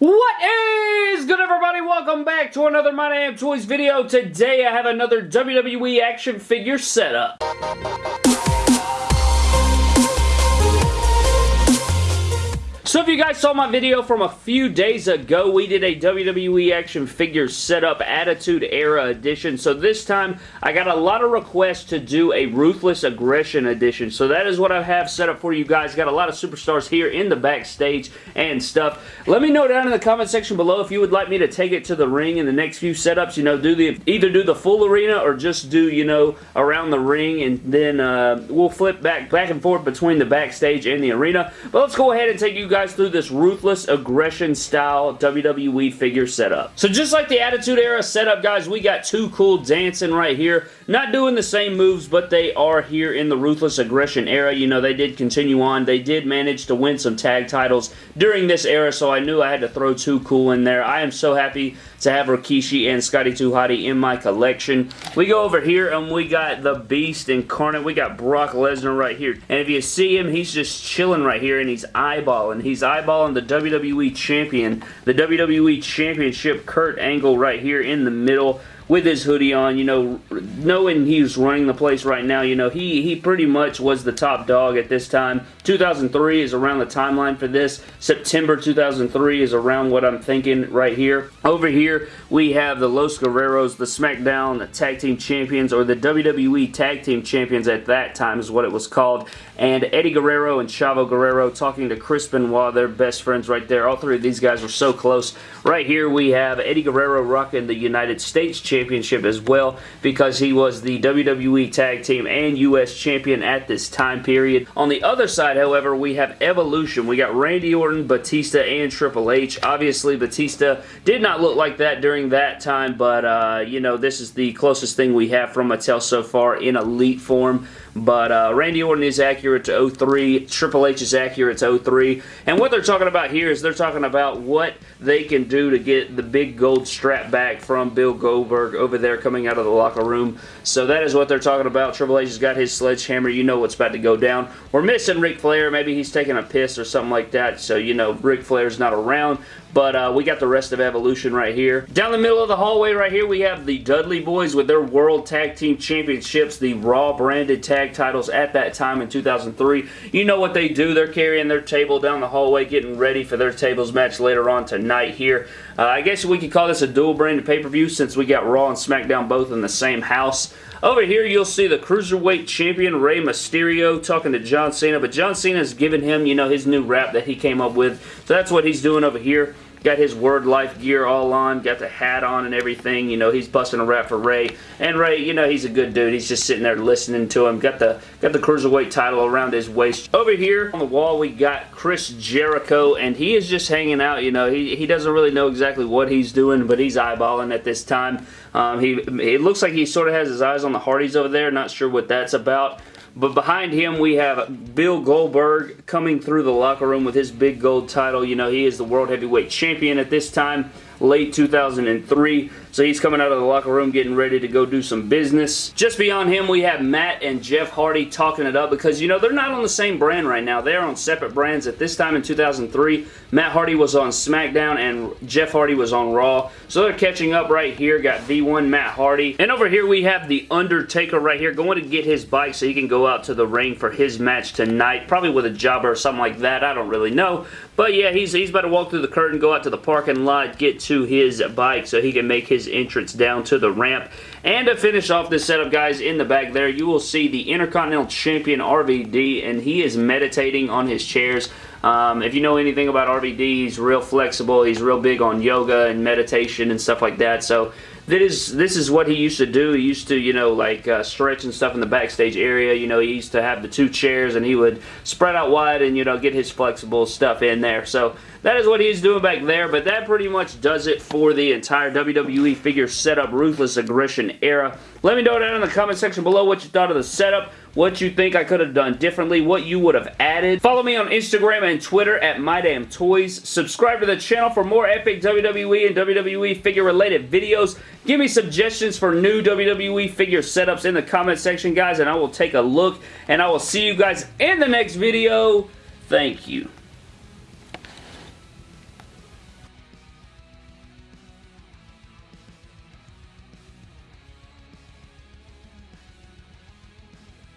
What is good everybody? Welcome back to another My Damn Toys video. Today I have another WWE action figure setup. So if you guys saw my video from a few days ago, we did a WWE action figure setup Attitude Era edition. So this time, I got a lot of requests to do a Ruthless Aggression edition. So that is what I have set up for you guys. Got a lot of superstars here in the backstage and stuff. Let me know down in the comment section below if you would like me to take it to the ring in the next few setups. You know, do the either do the full arena or just do, you know, around the ring and then uh, we'll flip back, back and forth between the backstage and the arena. But let's go ahead and take you guys through this ruthless aggression style WWE figure setup. So just like the Attitude Era setup, guys, we got Too Cool dancing right here. Not doing the same moves, but they are here in the Ruthless Aggression era. You know, they did continue on. They did manage to win some tag titles during this era, so I knew I had to throw Too Cool in there. I am so happy to have Rikishi and Scotty 2 Hotty in my collection. We go over here and we got the Beast Incarnate. We got Brock Lesnar right here. And if you see him, he's just chilling right here and he's eyeballing. He's eyeballing the WWE Champion, the WWE Championship Kurt Angle right here in the middle with his hoodie on, you know, knowing he's running the place right now, you know, he, he pretty much was the top dog at this time. 2003 is around the timeline for this. September 2003 is around what I'm thinking right here. Over here, we have the Los Guerreros, the SmackDown Tag Team Champions, or the WWE Tag Team Champions at that time is what it was called. And Eddie Guerrero and Chavo Guerrero talking to Chris Benoit, they're best friends right there. All three of these guys were so close. Right here, we have Eddie Guerrero rocking the United States Championship as well because he was the WWE Tag Team and U.S. Champion at this time period. On the other side, however, we have Evolution. We got Randy Orton, Batista, and Triple H. Obviously, Batista did not look like that during that time, but, uh, you know, this is the closest thing we have from Mattel so far in Elite form. But uh, Randy Orton is accurate to 03. Triple H is accurate to 03. And what they're talking about here is they're talking about what they can do to get the big gold strap back from Bill Goldberg over there coming out of the locker room. So that is what they're talking about. Triple H has got his sledgehammer. You know what's about to go down. We're missing Ric Flair. Maybe he's taking a piss or something like that. So, you know, Ric Flair's not around. But uh, we got the rest of Evolution right here. Down the middle of the hallway right here, we have the Dudley Boys with their World Tag Team Championships, the Raw branded tag titles at that time in 2003. You know what they do. They're carrying their table down the hallway, getting ready for their tables match later on tonight here. Uh, I guess we could call this a dual branded pay-per-view since we got Raw and SmackDown both in the same house. Over here, you'll see the Cruiserweight Champion, Rey Mysterio, talking to John Cena, but John Cena's giving him, you know, his new rap that he came up with. So that's what he's doing over here. Got his Word Life gear all on, got the hat on and everything. You know, he's busting a rap for Rey. And Rey, you know, he's a good dude. He's just sitting there listening to him. Got the got the Cruiserweight title around his waist. Over here on the wall, we got Chris Jericho, and he is just hanging out. You know, he, he doesn't really know exactly what he's doing, but he's eyeballing at this time. Um, he It looks like he sort of has his eyes on the Hardys over there. Not sure what that's about. But behind him, we have Bill Goldberg coming through the locker room with his big gold title. You know, he is the World Heavyweight Champion at this time late 2003. So he's coming out of the locker room getting ready to go do some business. Just beyond him, we have Matt and Jeff Hardy talking it up because, you know, they're not on the same brand right now. They're on separate brands. At this time in 2003, Matt Hardy was on SmackDown and Jeff Hardy was on Raw. So they're catching up right here. Got V1 Matt Hardy. And over here we have The Undertaker right here going to get his bike so he can go out to the ring for his match tonight. Probably with a jobber or something like that. I don't really know. But yeah, he's, he's about to walk through the curtain, go out to the parking lot, get to to his bike so he can make his entrance down to the ramp. And to finish off this setup, guys, in the back there, you will see the Intercontinental Champion RVD, and he is meditating on his chairs. Um, if you know anything about RVD, he's real flexible. He's real big on yoga and meditation and stuff like that. So that is this is what he used to do. He used to, you know, like uh, stretch and stuff in the backstage area. You know, he used to have the two chairs and he would spread out wide and, you know, get his flexible stuff in there. So that is what he's doing back there, but that pretty much does it for the entire WWE figure setup Ruthless Aggression era. Let me know down in the comment section below what you thought of the setup, what you think I could have done differently, what you would have added. Follow me on Instagram and Twitter at MyDamnToys. Subscribe to the channel for more epic WWE and WWE figure related videos. Give me suggestions for new WWE figure setups in the comment section, guys, and I will take a look, and I will see you guys in the next video. Thank you.